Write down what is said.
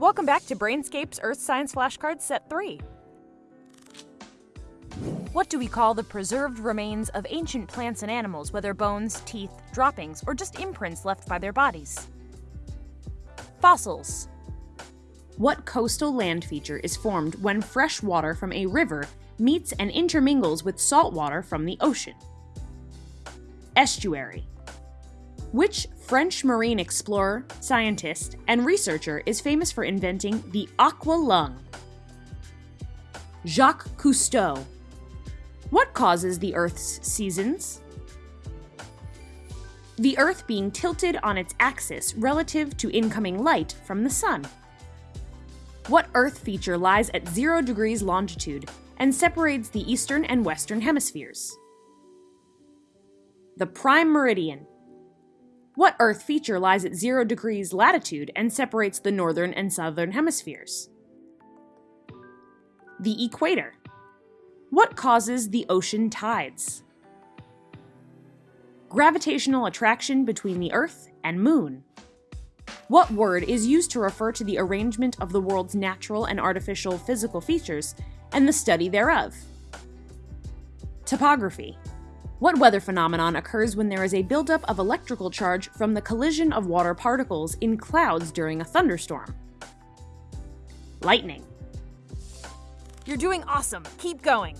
Welcome back to Brainscape's Earth Science Flashcards Set 3. What do we call the preserved remains of ancient plants and animals, whether bones, teeth, droppings, or just imprints left by their bodies? Fossils. What coastal land feature is formed when fresh water from a river meets and intermingles with salt water from the ocean? Estuary. Which French marine explorer, scientist, and researcher is famous for inventing the aqua lung? Jacques Cousteau. What causes the Earth's seasons? The Earth being tilted on its axis relative to incoming light from the Sun. What Earth feature lies at 0 degrees longitude and separates the eastern and western hemispheres? The prime meridian. What Earth feature lies at 0 degrees latitude and separates the northern and southern hemispheres? The equator. What causes the ocean tides? Gravitational attraction between the Earth and Moon. What word is used to refer to the arrangement of the world's natural and artificial physical features and the study thereof? Topography. What weather phenomenon occurs when there is a buildup of electrical charge from the collision of water particles in clouds during a thunderstorm? Lightning. You're doing awesome. Keep going.